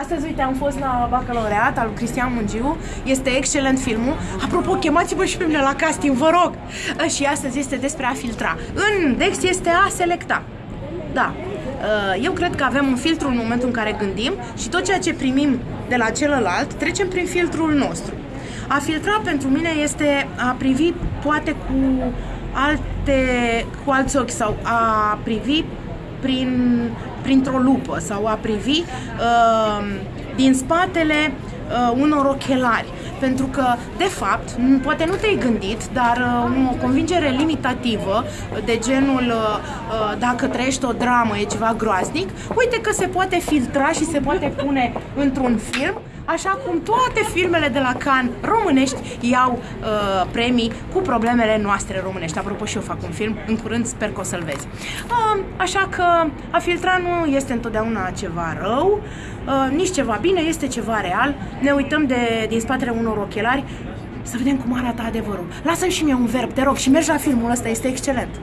Astăzi, uite, am fost la bacalaureat al lui Cristian Mungiu. Este excelent filmul. Apropo, chemați-vă și pe mine la casting, vă rog! Și astăzi este despre a filtra. În Dex este a selecta. Da. Eu cred că avem un filtru în momentul în care gândim și tot ceea ce primim de la celălalt trecem prin filtrul nostru. A filtra pentru mine este a privi poate cu alte, cu alți ochi sau a privi prin, printr-o lupă sau a privi uh, din spatele uh, unor ochelari. Pentru că, de fapt, poate nu te-ai gândit, dar uh, o convingere limitativă de genul uh, uh, dacă trăiești o dramă e ceva groaznic, uite că se poate filtra și se poate pune într-un film așa cum toate filmele de la Cannes românești iau uh, premii cu problemele noastre românești. Apropo, și eu fac un film, în curând sper că o să-l vezi. Uh, așa că a filtra nu este întotdeauna ceva rău, uh, nici ceva bine, este ceva real. Ne uităm de, din spatele unor ochelari să vedem cum arată adevărul. Lasă-mi și mie un verb, te rog, și mergi la filmul ăsta, este excelent.